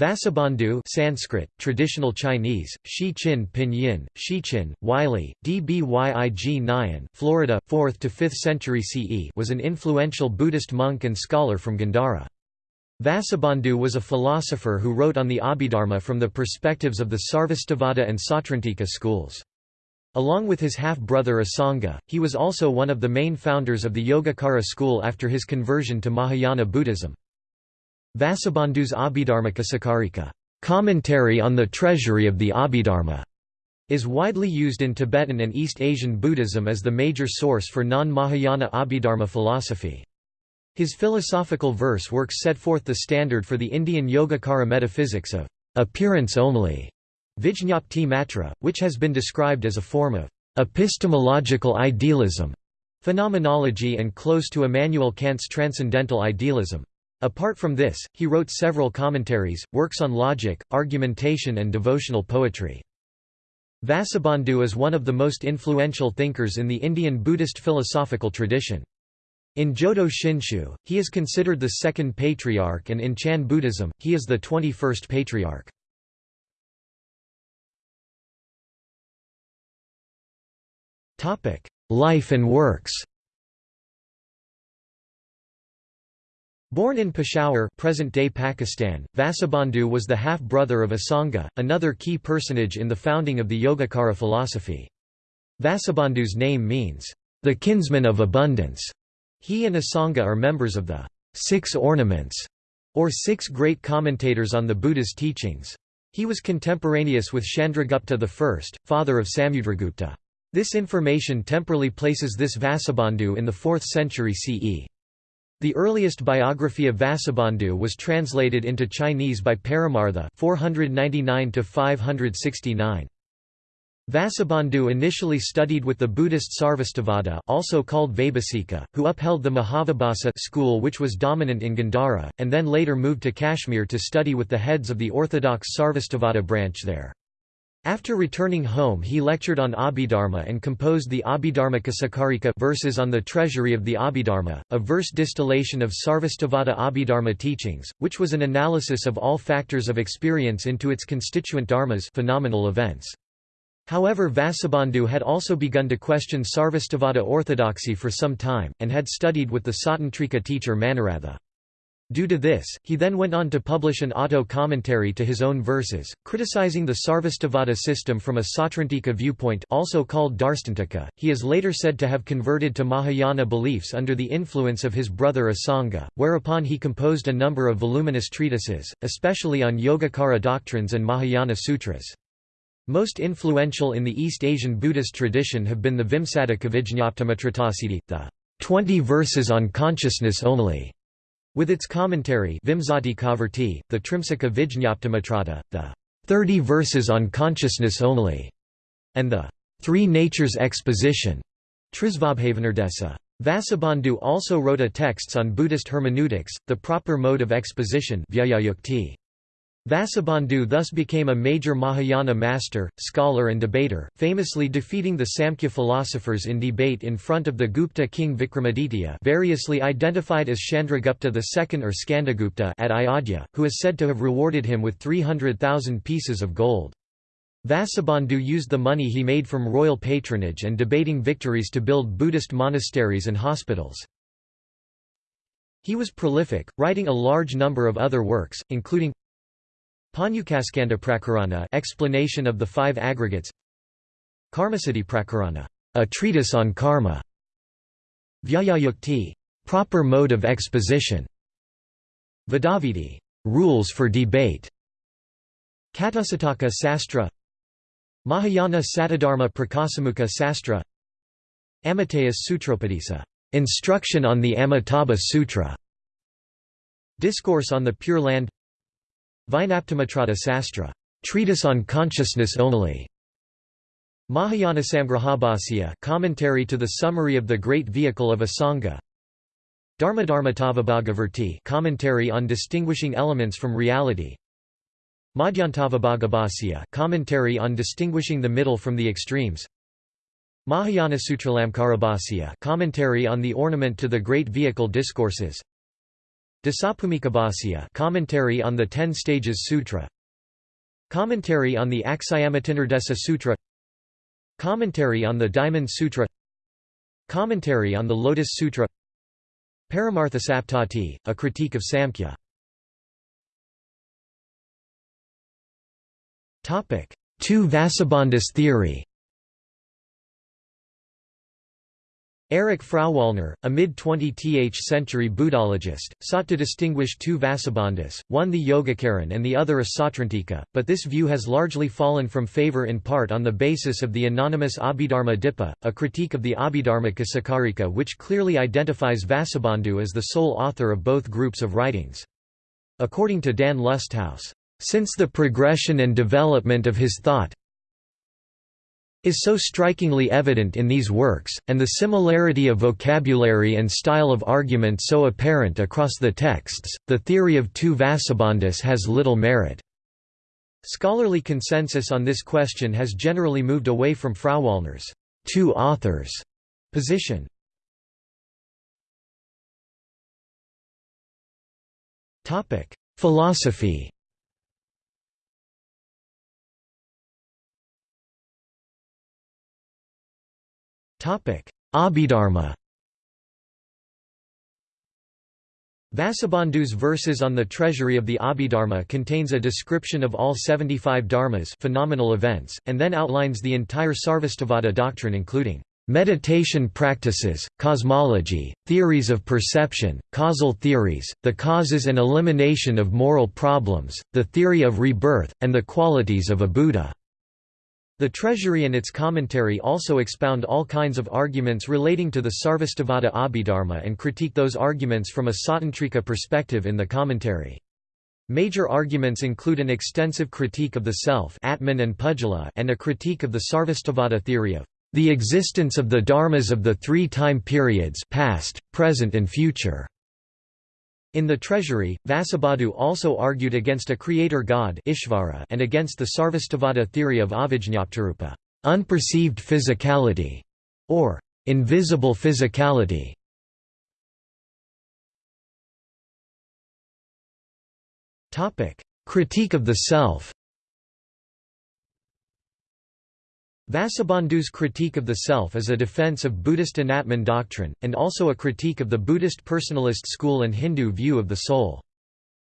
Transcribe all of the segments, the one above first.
Vasubandhu Sanskrit, traditional Chinese, Shi Qin Pinyin, Shichin, Wylie, Dbyig Nyan Florida, 4th to 5th century CE was an influential Buddhist monk and scholar from Gandhara. Vasubandhu was a philosopher who wrote on the Abhidharma from the perspectives of the Sarvastivada and Sautrantika schools. Along with his half-brother Asanga, he was also one of the main founders of the Yogacara school after his conversion to Mahayana Buddhism. Vasubandhu's Abhidharmakosakarika commentary on the treasury of the Abhidharma is widely used in Tibetan and East Asian Buddhism as the major source for non-Mahayana Abhidharma philosophy. His philosophical verse works set forth the standard for the Indian Yogacara metaphysics of appearance only, Vijñapti matra, which has been described as a form of epistemological idealism, phenomenology and close to Immanuel Kant's transcendental idealism. Apart from this, he wrote several commentaries, works on logic, argumentation and devotional poetry. Vasubandhu is one of the most influential thinkers in the Indian Buddhist philosophical tradition. In Jodo Shinshu, he is considered the second patriarch and in Chan Buddhism, he is the 21st patriarch. Life and works Born in Peshawar present-day Pakistan, Vasubandhu was the half-brother of Asanga, another key personage in the founding of the Yogacara philosophy. Vasubandhu's name means, "...the kinsman of abundance", he and Asanga are members of the Six Ornaments, or Six Great Commentators on the Buddha's teachings. He was contemporaneous with Chandragupta I, father of Samudragupta. This information temporally places this Vasubandhu in the 4th century CE. The earliest biography of Vasubandhu was translated into Chinese by Paramartha 499 569. Vasubandhu initially studied with the Buddhist Sarvastivada also called Vaibhasika, who upheld the Mahavibhasa school which was dominant in Gandhara, and then later moved to Kashmir to study with the heads of the orthodox Sarvastivada branch there. After returning home he lectured on Abhidharma and composed the Abhidharmakosakarika verses on the treasury of the Abhidharma, a verse distillation of Sarvastivada Abhidharma teachings, which was an analysis of all factors of experience into its constituent dharmas phenomenal events. However Vasubandhu had also begun to question Sarvastivada orthodoxy for some time, and had studied with the Sautrantika teacher Manoratha. Due to this, he then went on to publish an auto-commentary to his own verses, criticizing the Sarvastivada system from a Sautrantika viewpoint also called Darstantika. He is later said to have converted to Mahayana beliefs under the influence of his brother Asanga, whereupon he composed a number of voluminous treatises, especially on Yogacara doctrines and Mahayana sutras. Most influential in the East Asian Buddhist tradition have been the Vimsatika Vijñaptimatratasiddhi, the 20 verses on consciousness only, with its commentary Vimsati Kavarti, the Trimsika Vijñaptimatrata, the 30 verses on consciousness only, and the Three Natures Exposition, Trisvabhavanirdesa. Vasubandhu also wrote a texts on Buddhist hermeneutics, the proper mode of exposition Vyakhyayukti. Vasubandhu thus became a major Mahayana master, scholar and debater, famously defeating the Samkhya philosophers in debate in front of the Gupta king Vikramaditya variously identified as Chandragupta II or Skandagupta at Ayodhya, who is said to have rewarded him with 300,000 pieces of gold. Vasubandhu used the money he made from royal patronage and debating victories to build Buddhist monasteries and hospitals. He was prolific, writing a large number of other works, including Prakarana explanation of the five aggregates. Karmasiddhi Prakarana, a treatise on karma. Vyakhyayukti, proper mode of exposition. Vadavidhi, rules for debate. Katusataka Sastra. Mahayana Satadharma Prakasamukha Sastra. Amitayus Sutropadisa, instruction on the Amitabha Sutra. Discourse on the Pure Land Vijñaptimatrata Sastra, treatise on consciousness only. Mahayana Samgrahabhasya, commentary to the summary of the great vehicle of Asanga. Dharmadharmatavibhagavrtti, commentary on distinguishing elements from reality. Madhyantavibhagabhasya, commentary on distinguishing the middle from the extremes. Mahayana Sutralamkarabhasya, commentary on the ornament to the great vehicle discourses. Dasabhumikabhasya Commentary on the Ten Stages Sutra. Commentary on the Aksayamatinirdesa Sutra. Commentary on the Diamond Sutra. Commentary on the Lotus Sutra. Paramarthasaptati, a critique of Samkhya. Two Vasubandhus theory Erich Frauwallner, a mid-20th century Buddhologist, sought to distinguish two Vasubandhus, one the Yogacaran and the other a Sautrantika, but this view has largely fallen from favor in part on the basis of the anonymous Abhidharma Dipa, a critique of the Abhidharmika Sakarika which clearly identifies Vasubandhu as the sole author of both groups of writings. According to Dan Lusthaus, since the progression and development of his thought, is so strikingly evident in these works, and the similarity of vocabulary and style of argument so apparent across the texts, the theory of two Vasubandhus has little merit. Scholarly consensus on this question has generally moved away from Frauwallner's two authors position. Philosophy Abhidharma Vasubandhu's verses on the treasury of the Abhidharma contains a description of all 75 dharmas phenomenal events, and then outlines the entire Sarvastivada doctrine including meditation practices, cosmology, theories of perception, causal theories, the causes and elimination of moral problems, the theory of rebirth, and the qualities of a Buddha. The Treasury and its commentary also expound all kinds of arguments relating to the Sarvastivada Abhidharma and critique those arguments from a Sautrantika perspective in the commentary. Major arguments include an extensive critique of the self Atman and, Pudgala and a critique of the Sarvastivada theory of the existence of the dharmas of the three time periods past, present and future. In the treasury, Vasubandhu also argued against a creator god Ishvara and against the Sarvastivada theory of avijñaptirupa unperceived physicality", or invisible physicality. Critique of the self Vasubandhu's critique of the self is a defense of Buddhist Anatman doctrine, and also a critique of the Buddhist personalist school and Hindu view of the soul.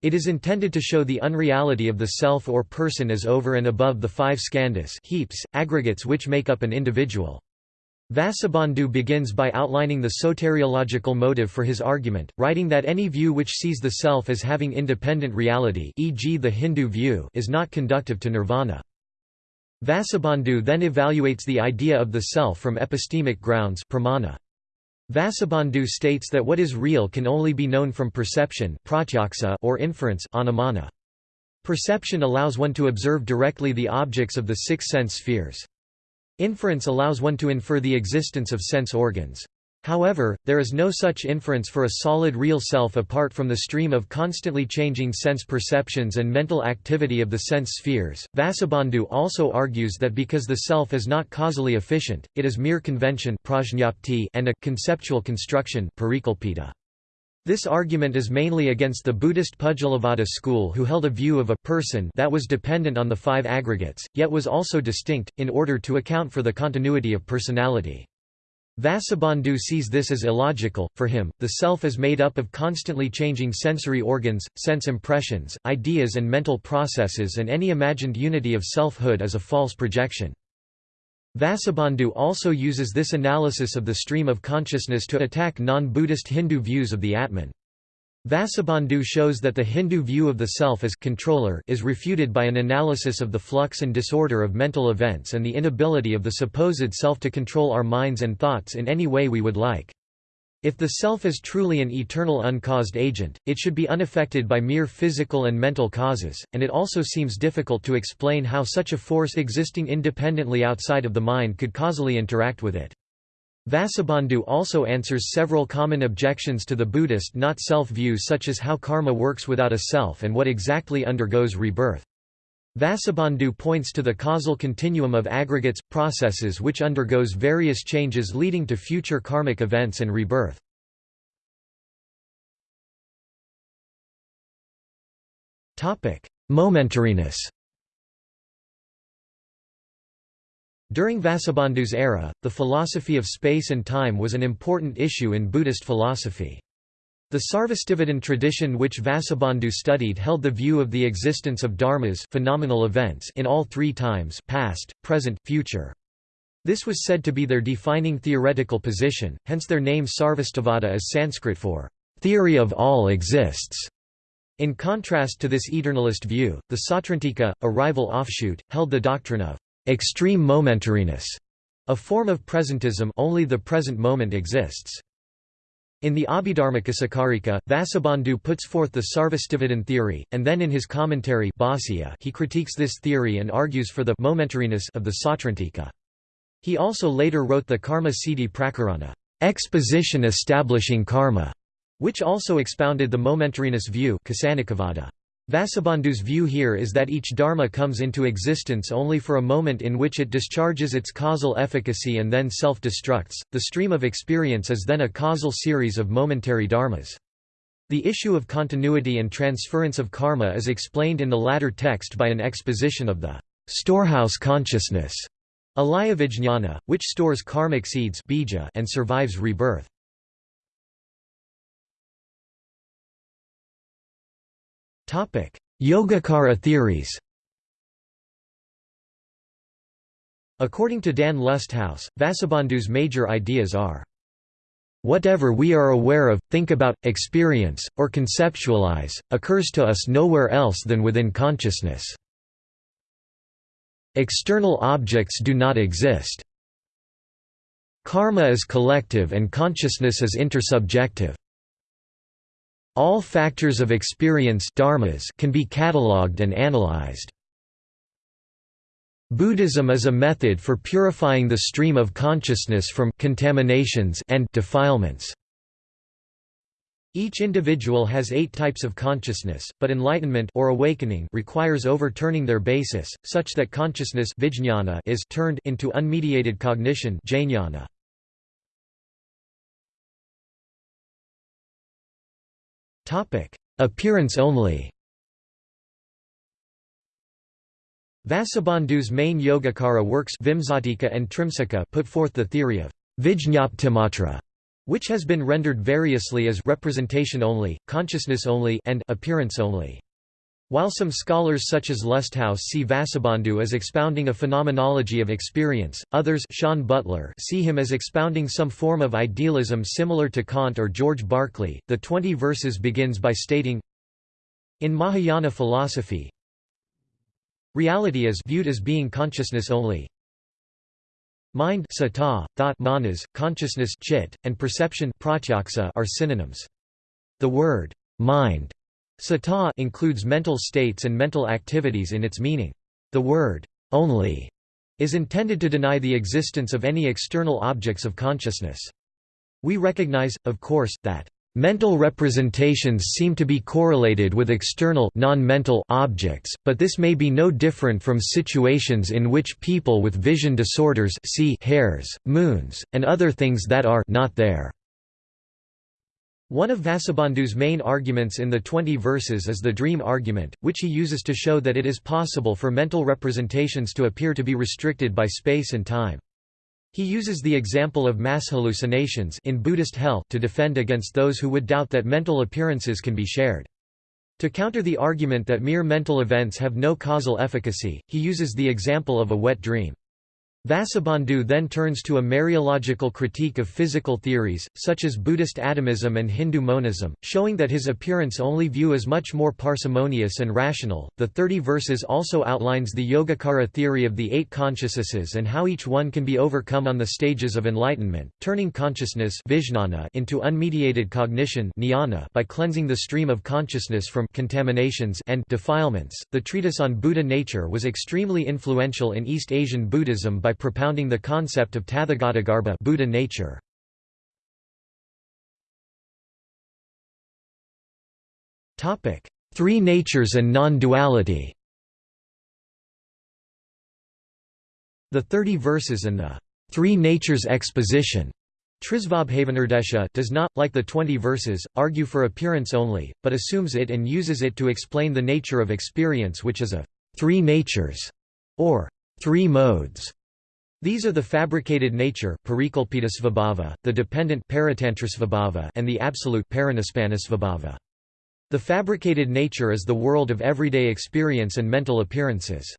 It is intended to show the unreality of the self or person as over and above the five skandhas heaps, aggregates which make up an individual. Vasubandhu begins by outlining the soteriological motive for his argument, writing that any view which sees the self as having independent reality e.g. the Hindu view is not conductive to nirvana. Vasubandhu then evaluates the idea of the self from epistemic grounds pramana. Vasubandhu states that what is real can only be known from perception or inference anumana. Perception allows one to observe directly the objects of the six sense spheres. Inference allows one to infer the existence of sense organs. However, there is no such inference for a solid real self apart from the stream of constantly changing sense perceptions and mental activity of the sense spheres. Vasubandhu also argues that because the self is not causally efficient, it is mere convention and a conceptual construction this argument is mainly against the Buddhist Pudgalavada school who held a view of a person that was dependent on the five aggregates, yet was also distinct, in order to account for the continuity of personality. Vasubandhu sees this as illogical, for him, the self is made up of constantly changing sensory organs, sense impressions, ideas and mental processes and any imagined unity of selfhood is a false projection. Vasubandhu also uses this analysis of the stream of consciousness to attack non-Buddhist Hindu views of the Atman. Vasubandhu shows that the Hindu view of the self as controller is refuted by an analysis of the flux and disorder of mental events and the inability of the supposed self to control our minds and thoughts in any way we would like. If the self is truly an eternal uncaused agent, it should be unaffected by mere physical and mental causes, and it also seems difficult to explain how such a force existing independently outside of the mind could causally interact with it. Vasubandhu also answers several common objections to the Buddhist not-self view such as how karma works without a self and what exactly undergoes rebirth. Vasubandhu points to the causal continuum of aggregates, processes which undergoes various changes leading to future karmic events and rebirth. Momentariness During Vasubandhu's era, the philosophy of space and time was an important issue in Buddhist philosophy. The Sarvastivadin tradition which Vasubandhu studied held the view of the existence of dharmas phenomenal events in all three times past, present, future. This was said to be their defining theoretical position, hence their name Sarvastivada is Sanskrit for, "...theory of all exists". In contrast to this eternalist view, the Sautrantika, a rival offshoot, held the doctrine of extreme momentariness, a form of presentism only the present moment exists. In the Abhidharmakosakarika, Vasubandhu puts forth the Sarvastivadin theory, and then in his commentary he critiques this theory and argues for the momentariness of the Sautrantika. He also later wrote the Karma Siddhi Prakarana, exposition establishing karma, which also expounded the momentariness view Vasubandhu's view here is that each dharma comes into existence only for a moment in which it discharges its causal efficacy and then self-destructs. The stream of experience is then a causal series of momentary dharmas. The issue of continuity and transference of karma is explained in the latter text by an exposition of the storehouse consciousness, alayavijñana, which stores karmic seeds and survives rebirth. Yogacara theories According to Dan Lusthaus, Vasubandhu's major ideas are Whatever we are aware of, think about, experience, or conceptualize, occurs to us nowhere else than within consciousness. External objects do not exist. Karma is collective and consciousness is intersubjective. All factors of experience dharmas can be catalogued and analyzed. Buddhism is a method for purifying the stream of consciousness from contaminations and defilements. Each individual has eight types of consciousness, but enlightenment or awakening requires overturning their basis, such that consciousness is turned into unmediated cognition jnana. Appearance only Vasubandhu's main Yogacara works Vimsatika and Trimsika put forth the theory of Vijñaptimatra, which has been rendered variously as representation only, consciousness only and appearance only. While some scholars such as Lusthaus see Vasubandhu as expounding a phenomenology of experience, others Sean Butler see him as expounding some form of idealism similar to Kant or George Berkeley. The 20 verses begins by stating In Mahayana philosophy, reality is viewed as being consciousness only. Mind sata, thought manas, consciousness chit, and perception pratyaksa are synonyms. The word mind Sata includes mental states and mental activities in its meaning. The word only is intended to deny the existence of any external objects of consciousness. We recognize, of course, that Mental representations seem to be correlated with external non-mental objects, but this may be no different from situations in which people with vision disorders see hairs, moons, and other things that are not there. One of Vasubandhu's main arguments in the 20 verses is the dream argument, which he uses to show that it is possible for mental representations to appear to be restricted by space and time. He uses the example of mass hallucinations in Buddhist hell to defend against those who would doubt that mental appearances can be shared. To counter the argument that mere mental events have no causal efficacy, he uses the example of a wet dream. Vasubandhu then turns to a mereological critique of physical theories, such as Buddhist atomism and Hindu monism, showing that his appearance-only view is much more parsimonious and rational. The 30 verses also outlines the Yogacara theory of the eight consciousnesses and how each one can be overcome on the stages of enlightenment, turning consciousness into unmediated cognition by cleansing the stream of consciousness from contaminations and defilements. The treatise on Buddha nature was extremely influential in East Asian Buddhism by by propounding the concept of Tathagatagarbha Buddha nature. Topic: Three natures and non-duality The Thirty Verses and the Three Natures Exposition Trisvabhavanirdesha does not, like the twenty verses, argue for appearance only, but assumes it and uses it to explain the nature of experience which is of three natures, or three modes. These are the fabricated nature svabhava, the dependent and the absolute The fabricated nature is the world of everyday experience and mental appearances.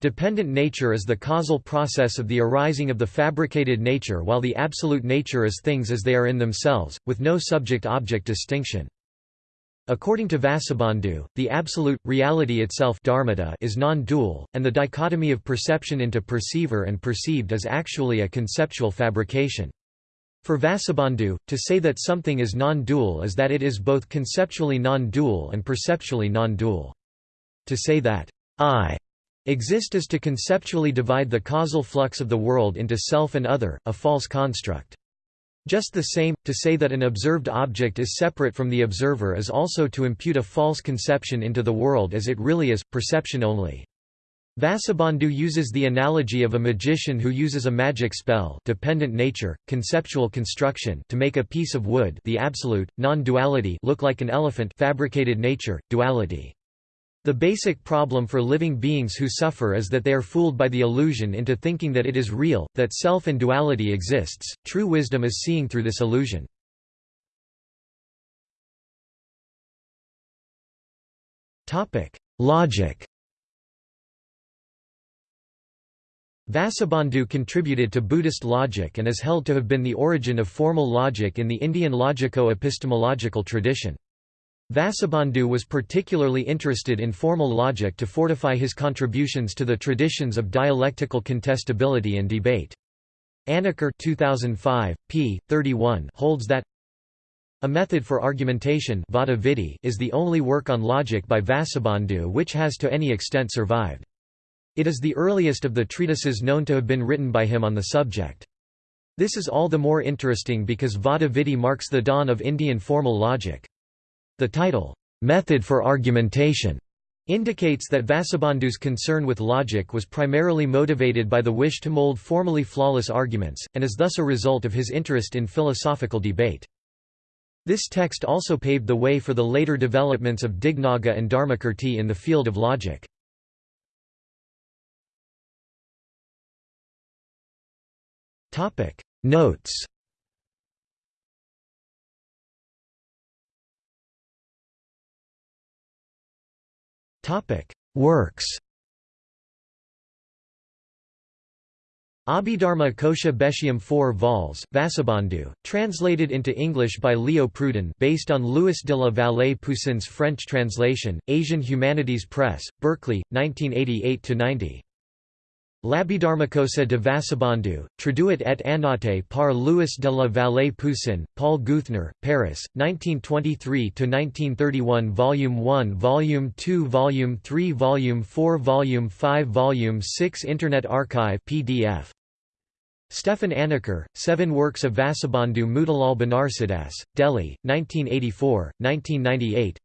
Dependent nature is the causal process of the arising of the fabricated nature while the absolute nature is things as they are in themselves, with no subject-object distinction. According to Vasubandhu, the absolute, reality itself is non-dual, and the dichotomy of perception into perceiver and perceived is actually a conceptual fabrication. For Vasubandhu, to say that something is non-dual is that it is both conceptually non-dual and perceptually non-dual. To say that I Exist is to conceptually divide the causal flux of the world into self and other, a false construct. Just the same, to say that an observed object is separate from the observer is also to impute a false conception into the world as it really is, perception only. Vasubandhu uses the analogy of a magician who uses a magic spell dependent nature, conceptual construction to make a piece of wood the absolute, non-duality look like an elephant fabricated nature, duality. The basic problem for living beings who suffer is that they are fooled by the illusion into thinking that it is real, that self and duality exists. True wisdom is seeing through this illusion. Topic: Logic. Vasubandhu contributed to Buddhist logic and is held to have been the origin of formal logic in the Indian logico-epistemological tradition. Vasubandhu was particularly interested in formal logic to fortify his contributions to the traditions of dialectical contestability and debate. Anacker 2005, p. 31 holds that a method for argumentation is the only work on logic by Vasubandhu which has to any extent survived. It is the earliest of the treatises known to have been written by him on the subject. This is all the more interesting because Vada marks the dawn of Indian formal logic. The title, "'Method for Argumentation' indicates that Vasubandhu's concern with logic was primarily motivated by the wish to mold formally flawless arguments, and is thus a result of his interest in philosophical debate. This text also paved the way for the later developments of Dignaga and Dharmakirti in the field of logic. Notes Works Abhidharma Kosha Bhashyam 4 vols, Vasubandhu, translated into English by Leo Pruden based on Louis de la Vallée Poussin's French translation, Asian Humanities Press, Berkeley, 1988–90. L'Abhidharmakosa de Vasubandhu, traduit et annoté par Louis de la Vallée Poussin, Paul Geuthner, Paris, 1923–1931 Volume 1 Volume 2 Volume 3 Volume 4 Volume 5 Volume 6 Internet Archive PDF. Stefan Anacker, Seven Works of Vasubandhu Motilal Banarsidass, Delhi, 1984, 1998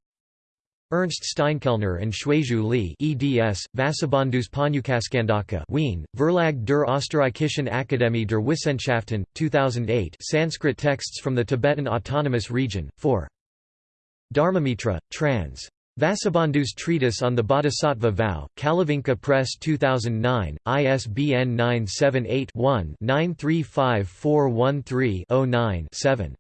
Ernst Steinkellner and Xuezhu Li eds, Vasubandhus Panyukaskandaka Wien, Verlag der Österreichischen Akademie der Wissenschaften, 2008 Sanskrit texts from the Tibetan Autonomous Region, 4. Dharmamitra, trans. Vasubandhu's Treatise on the Bodhisattva Vow, Kalavinka Press 2009, ISBN 978 one 935413 9 7